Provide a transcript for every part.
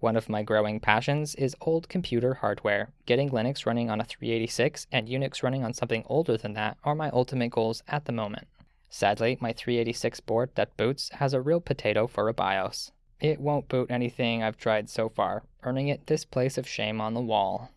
One of my growing passions is old computer hardware. Getting Linux running on a 386 and Unix running on something older than that are my ultimate goals at the moment. Sadly, my 386 board that boots has a real potato for a BIOS. It won't boot anything I've tried so far, earning it this place of shame on the wall.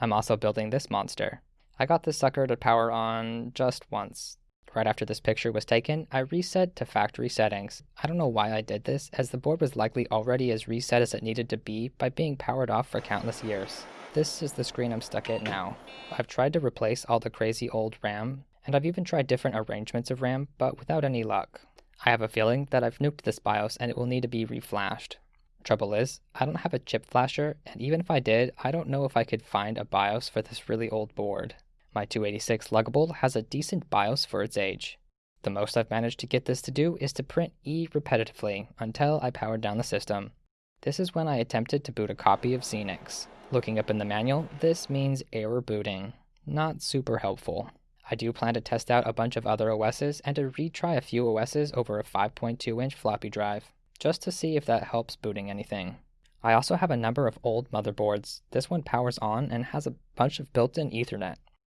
I'm also building this monster. I got this sucker to power on just once. Right after this picture was taken, I reset to factory settings. I don't know why I did this, as the board was likely already as reset as it needed to be by being powered off for countless years. This is the screen I'm stuck at now. I've tried to replace all the crazy old RAM, and I've even tried different arrangements of RAM, but without any luck. I have a feeling that I've nuked this BIOS and it will need to be reflashed. Trouble is, I don't have a chip flasher, and even if I did, I don't know if I could find a BIOS for this really old board. My 286 Luggable has a decent BIOS for its age. The most I've managed to get this to do is to print E repetitively until I powered down the system. This is when I attempted to boot a copy of Xenix. Looking up in the manual, this means error booting. Not super helpful. I do plan to test out a bunch of other OSs and to retry a few OSs over a 5.2 inch floppy drive, just to see if that helps booting anything. I also have a number of old motherboards. This one powers on and has a bunch of built in Ethernet.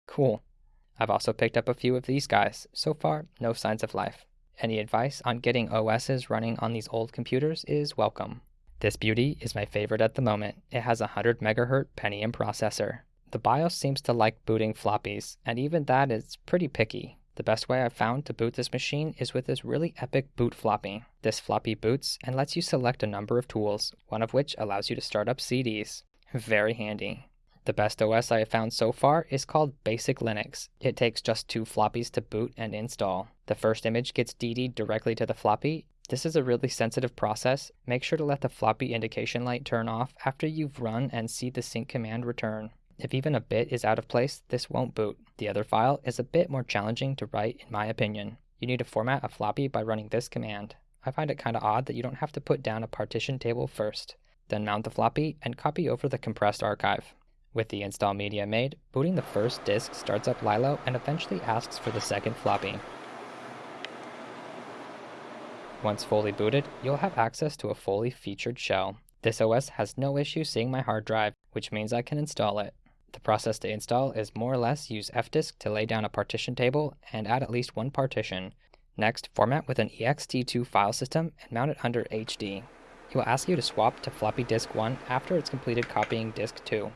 Cool. I've also picked up a few of these guys. So far, no signs of life. Any advice on getting OSs running on these old computers is welcome. This beauty is my favorite at the moment. It has a 100 MHz Pentium processor. The BIOS seems to like booting floppies, and even that is pretty picky. The best way I've found to boot this machine is with this really epic boot floppy. This floppy boots and lets you select a number of tools, one of which allows you to start up CDs. Very handy. The best OS I have found so far is called Basic Linux. It takes just two floppies to boot and install. The first image gets DD'd directly to the floppy. This is a really sensitive process. Make sure to let the floppy indication light turn off after you've run and see the sync command return. If even a bit is out of place, this won't boot. The other file is a bit more challenging to write in my opinion. You need to format a floppy by running this command. I find it kinda odd that you don't have to put down a partition table first. Then mount the floppy and copy over the compressed archive. With the install media made, booting the first disk starts up Lilo and eventually asks for the second floppy. Once fully booted, you'll have access to a fully featured shell. This OS has no issue seeing my hard drive, which means I can install it. The process to install is more or less use fdisk to lay down a partition table and add at least one partition. Next, format with an ext2 file system and mount it under HD. It will ask you to swap to floppy disk 1 after it's completed copying disk 2.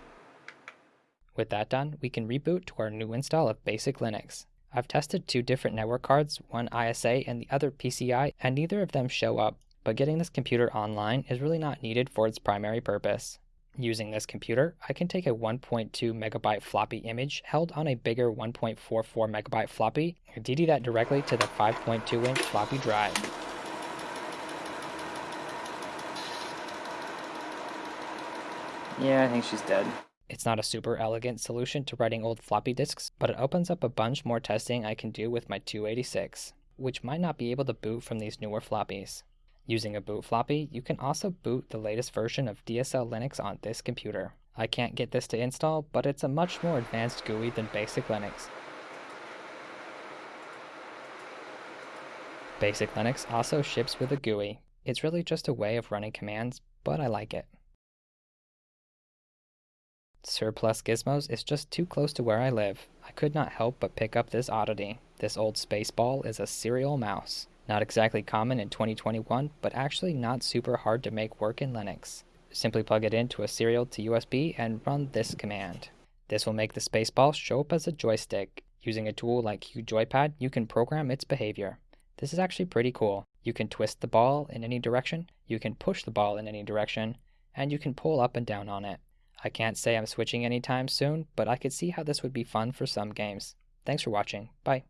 With that done, we can reboot to our new install of Basic Linux. I've tested two different network cards, one ISA and the other PCI, and neither of them show up, but getting this computer online is really not needed for its primary purpose. Using this computer, I can take a 1.2 megabyte floppy image held on a bigger 1.44 megabyte floppy and DD that directly to the 5.2 inch floppy drive. Yeah, I think she's dead. It's not a super elegant solution to writing old floppy disks, but it opens up a bunch more testing I can do with my 286, which might not be able to boot from these newer floppies. Using a boot floppy, you can also boot the latest version of DSL Linux on this computer. I can't get this to install, but it's a much more advanced GUI than basic Linux. Basic Linux also ships with a GUI. It's really just a way of running commands, but I like it. Surplus Gizmos is just too close to where I live. I could not help but pick up this oddity. This old space ball is a serial mouse. Not exactly common in 2021, but actually not super hard to make work in Linux. Simply plug it into a serial to USB and run this command. This will make the spaceball show up as a joystick. Using a tool like QJoyPad, you can program its behavior. This is actually pretty cool. You can twist the ball in any direction, you can push the ball in any direction, and you can pull up and down on it. I can't say I'm switching anytime soon, but I could see how this would be fun for some games. Thanks for watching. Bye.